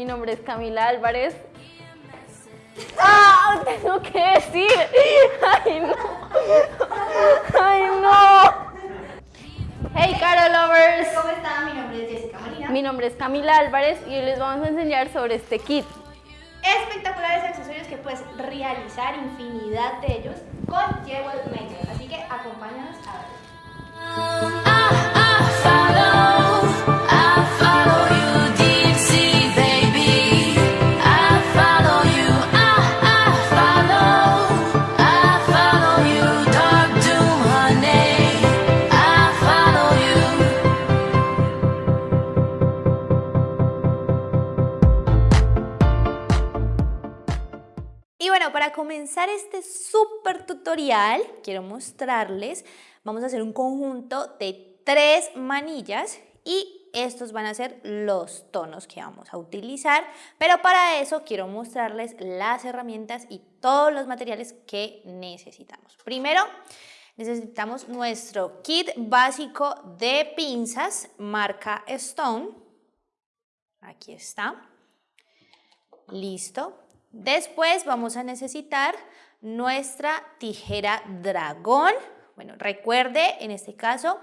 Mi nombre es Camila Álvarez. ¡Ah! Tengo que decir. ¡Ay, no! ¡Ay, no! Hey, Caro Lovers. ¿Cómo están? Mi nombre es Jessica Molina. Mi nombre es Camila Álvarez y hoy les vamos a enseñar sobre este kit. Espectaculares accesorios que puedes realizar infinidad de ellos con Jewel Maker. Así que acompáñanos para comenzar este súper tutorial, quiero mostrarles, vamos a hacer un conjunto de tres manillas y estos van a ser los tonos que vamos a utilizar, pero para eso quiero mostrarles las herramientas y todos los materiales que necesitamos. Primero, necesitamos nuestro kit básico de pinzas marca Stone. Aquí está. Listo. Después vamos a necesitar nuestra tijera dragón. Bueno, recuerde en este caso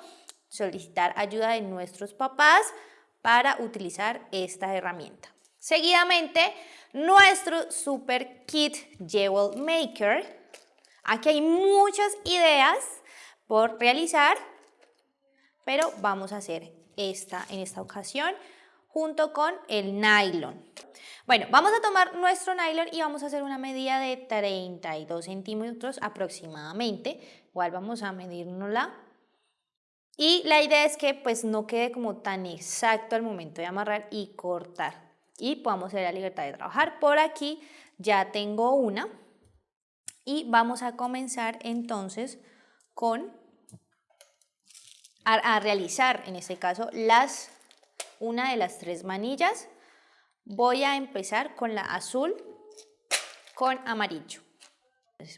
solicitar ayuda de nuestros papás para utilizar esta herramienta. Seguidamente, nuestro super kit Jewel Maker. Aquí hay muchas ideas por realizar, pero vamos a hacer esta en esta ocasión junto con el nylon. Bueno, vamos a tomar nuestro nylon y vamos a hacer una medida de 32 centímetros aproximadamente. Igual vamos a medirnosla. Y la idea es que pues no quede como tan exacto al momento de amarrar y cortar. Y podamos tener la libertad de trabajar. Por aquí ya tengo una. Y vamos a comenzar entonces con a, realizar en este caso las una de las tres manillas Voy a empezar con la azul con amarillo.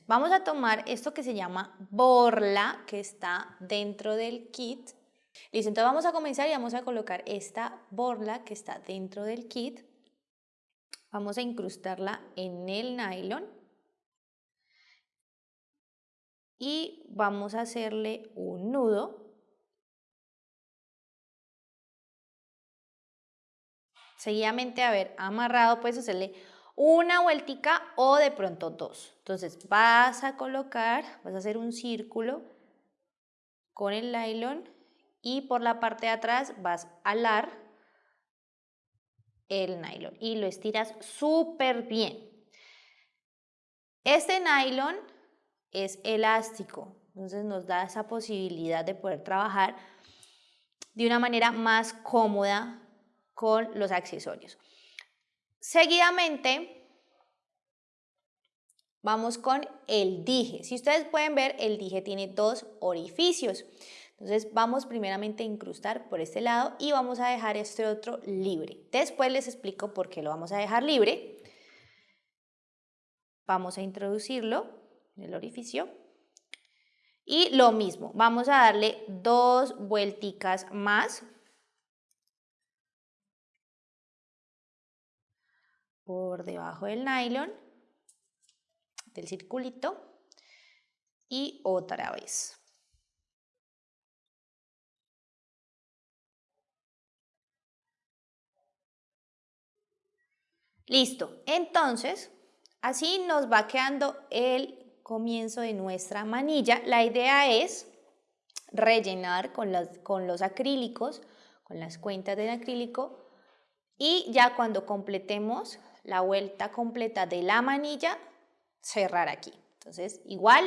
vamos a tomar esto que se llama borla, que está dentro del kit. Listo, entonces vamos a comenzar y vamos a colocar esta borla que está dentro del kit. Vamos a incrustarla en el nylon. Y vamos a hacerle un nudo seguidamente haber amarrado, puedes hacerle una vueltica o de pronto dos. Entonces vas a colocar, vas a hacer un círculo con el nylon y por la parte de atrás vas a alar el nylon y lo estiras súper bien. Este nylon es elástico, entonces nos da esa posibilidad de poder trabajar de una manera más cómoda con los accesorios. Seguidamente, vamos con el dije. Si ustedes pueden ver, el dije tiene dos orificios. Entonces vamos primeramente a incrustar por este lado y vamos a dejar este otro libre. Después les explico por qué lo vamos a dejar libre. Vamos a introducirlo en el orificio. Y lo mismo, vamos a darle dos vuelticas más por debajo del nylon, del circulito y otra vez. Listo, entonces así nos va quedando el comienzo de nuestra manilla. La idea es rellenar con, con los acrílicos, con las cuentas del acrílico y ya cuando completemos la vuelta completa de la manilla, cerrar aquí. Entonces, igual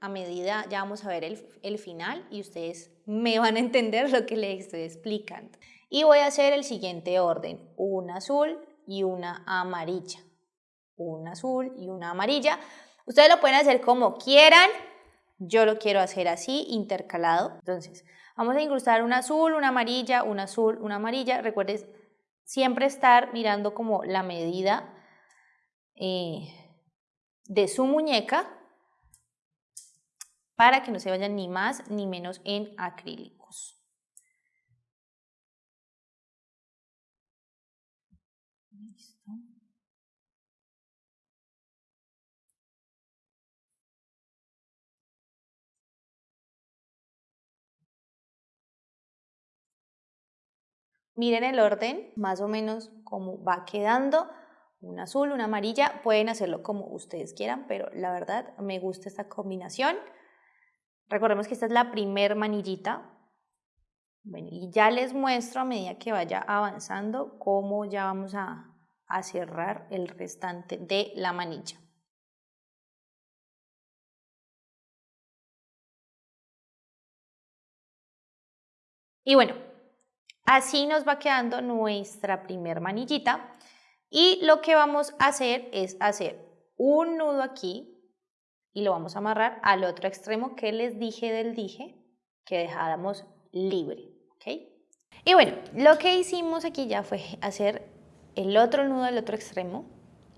a medida ya vamos a ver el, el, final y ustedes me van a entender lo que les estoy explicando. Y voy a hacer el siguiente orden, una azul y una amarilla. Una azul y una amarilla. Ustedes lo pueden hacer como quieran, yo lo quiero hacer así, intercalado. Entonces, vamos a incrustar una azul, una amarilla, una azul, una amarilla. Recuerden siempre estar mirando como la medida eh, de su muñeca para que no se vayan ni más ni menos en acrílicos. Miren el orden, más o menos cómo va quedando. Un azul, una amarilla, pueden hacerlo como ustedes quieran, pero la verdad me gusta esta combinación. Recordemos que esta es la primer manillita. Bueno, y ya les muestro a medida que vaya avanzando cómo ya vamos a, a cerrar el restante de la manilla. Y bueno, Así nos va quedando nuestra primer manillita y lo que vamos a hacer es hacer un nudo aquí y lo vamos a amarrar al otro extremo que les dije del dije que dejáramos libre. Y bueno, lo que hicimos aquí ya fue hacer el otro nudo al otro extremo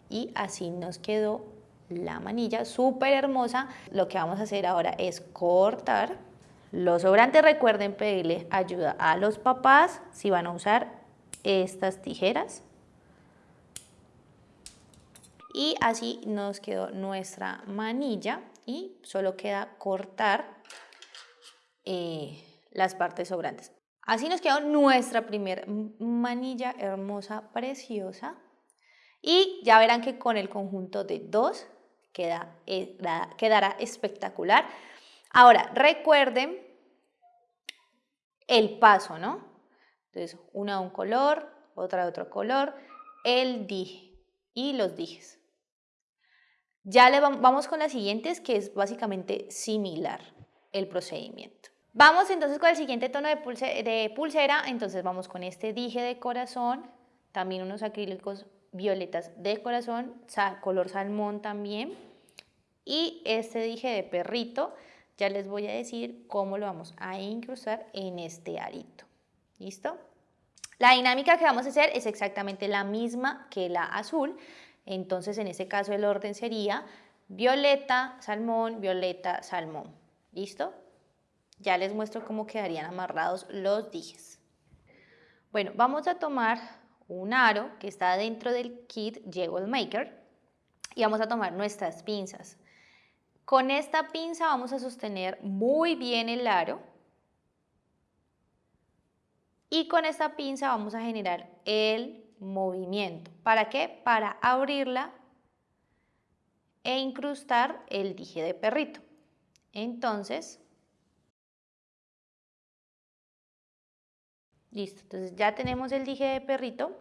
y así nos quedó la manilla súper hermosa. Lo que vamos a hacer ahora es cortar los sobrantes recuerden pedirle ayuda a los papás si van a usar estas tijeras. Y así nos quedó nuestra manilla y solo queda cortar eh, las partes sobrantes. Así nos quedó nuestra primer manilla hermosa, preciosa. Y ya verán que con el conjunto de dos queda, eh, quedará espectacular. Ahora, recuerden el paso, ¿no? Entonces, una de un color, otra de otro color, el dije y los dijes. Ya le vamos con las siguientes, que es básicamente similar el procedimiento. Vamos entonces con el siguiente tono de, de pulsera, entonces vamos con este dije de corazón, también unos acrílicos violetas de corazón, color salmón también, y este dije de perrito, ya les voy a decir cómo lo vamos a incrustar en este arito. ¿Listo? La dinámica que vamos a hacer es exactamente la misma que la azul, entonces en este caso el orden sería violeta, salmón, violeta, salmón. ¿Listo? Ya les muestro cómo quedarían amarrados los dijes. Bueno, vamos a tomar un aro que está dentro del kit Jewel Maker y vamos a tomar nuestras pinzas. Con esta pinza vamos a sostener muy bien el aro y con esta pinza vamos a generar el movimiento. ¿Para qué? Para abrirla e incrustar el dije de perrito. Entonces, listo. Entonces ya tenemos el dije de perrito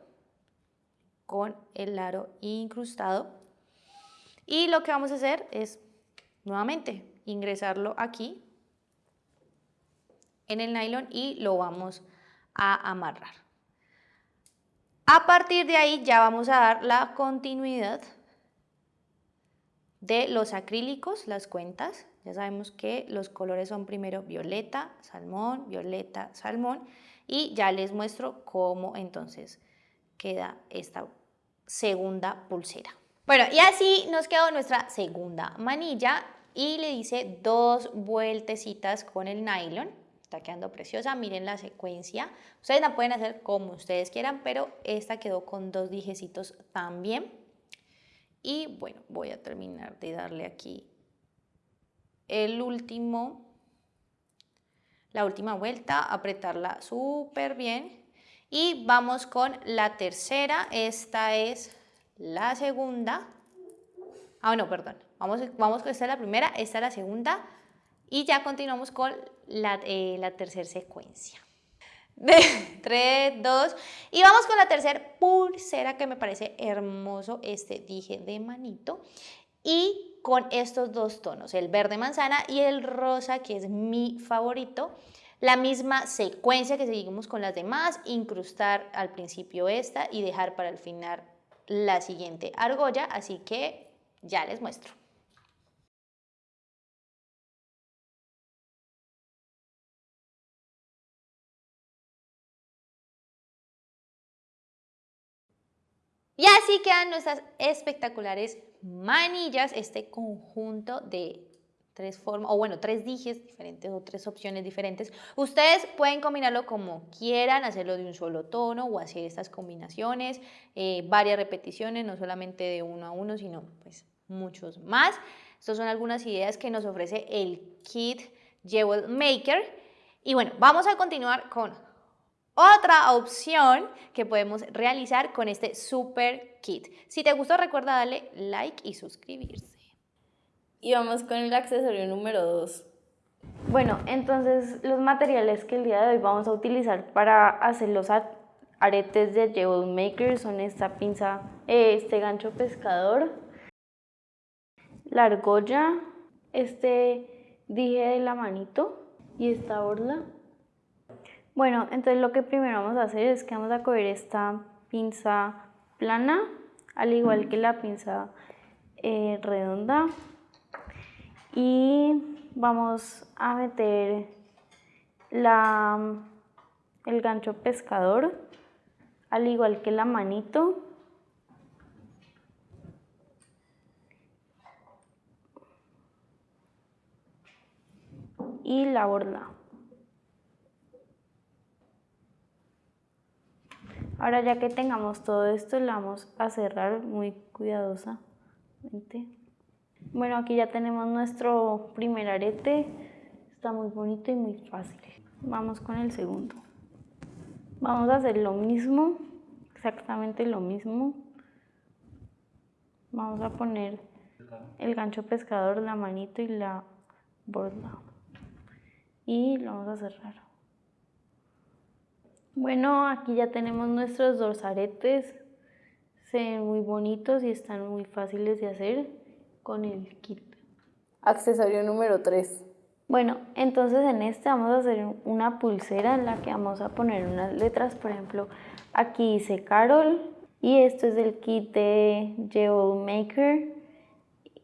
con el aro incrustado. Y lo que vamos a hacer es Nuevamente, ingresarlo aquí en el nylon y lo vamos a amarrar. A partir de ahí ya vamos a dar la continuidad de los acrílicos, las cuentas. Ya sabemos que los colores son primero violeta, salmón, violeta, salmón y ya les muestro cómo entonces queda esta segunda pulsera. Bueno, y así nos quedó nuestra segunda manilla y le hice dos vueltecitas con el nylon. Está quedando preciosa, miren la secuencia. Ustedes la pueden hacer como ustedes quieran, pero esta quedó con dos dijecitos también. Y bueno, voy a terminar de darle aquí el último, la última vuelta, apretarla súper bien. Y vamos con la tercera, esta es la segunda. Ah, no, perdón. Vamos, vamos con esta es la primera, esta es la segunda y ya continuamos con la, eh, tercera secuencia. De 3, 2 y vamos con la tercera pulsera que me parece hermoso este dije de manito y con estos dos tonos, el verde manzana y el rosa que es mi favorito. La misma secuencia que seguimos con las demás, incrustar al principio esta y dejar para el final la siguiente argolla, así que ya les muestro. Y así quedan nuestras espectaculares manillas, este conjunto de tres formas, o bueno, tres dijes diferentes o tres opciones diferentes. Ustedes pueden combinarlo como quieran, hacerlo de un solo tono o hacer estas combinaciones, eh, varias repeticiones, no solamente de uno a uno, sino pues muchos más. Estas son algunas ideas que nos ofrece el kit Jewel Maker. Y bueno, vamos a continuar con otra opción que podemos realizar con este super kit. Si te gustó, recuerda darle like y suscribirse. Y vamos con el accesorio número 2. Bueno, entonces los materiales que el día de hoy vamos a utilizar para hacer los aretes de Jewel Maker son esta pinza, eh, este gancho pescador, la argolla, este dije de la manito y esta orla. Bueno, entonces lo que primero vamos a hacer es que vamos a coger esta pinza plana, al igual que la pinza eh, redonda. Y vamos a meter la, el gancho pescador al igual que la manito. Y la borla ahora ya que tengamos todo esto la vamos a cerrar muy cuidadosamente bueno, aquí ya tenemos nuestro primer arete. Está muy bonito y muy fácil. Vamos con el segundo. Vamos a hacer lo mismo, exactamente lo mismo. Vamos a poner el gancho pescador, la manito y la borda. Y lo vamos a cerrar. Bueno, aquí ya tenemos nuestros dos aretes. Se ven muy bonitos y están muy fáciles de hacer con el kit. Accesorio número 3. Bueno, entonces en este vamos a hacer una pulsera en la que vamos a poner unas letras, por ejemplo, aquí dice Carol y esto es del kit de Jewel Maker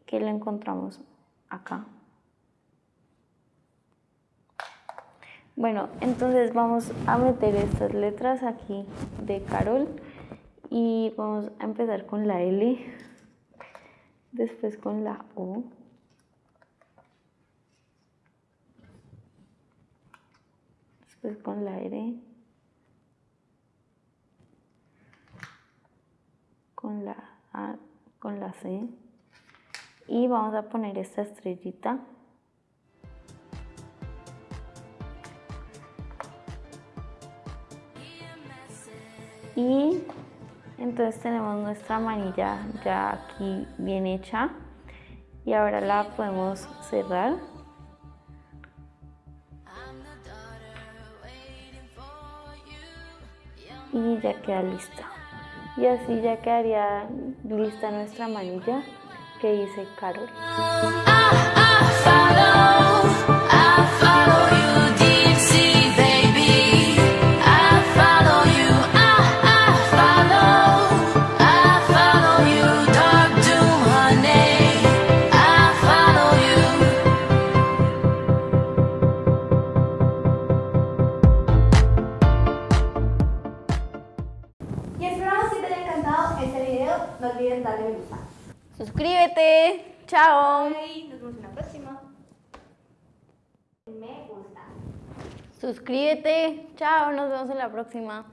que lo encontramos acá. Bueno, entonces vamos a meter estas letras aquí de Carol y vamos a empezar con la L después con la O, después con la R, con la A, con la C. Y vamos a poner esta estrellita y entonces tenemos nuestra manilla ya aquí bien hecha y ahora la podemos cerrar. Y ya queda lista. Y así ya quedaría lista nuestra manilla que dice Carol. No olviden darle me gusta. Suscríbete. Chao. Bye. Nos vemos en la próxima. Me gusta. Suscríbete. Chao. Nos vemos en la próxima.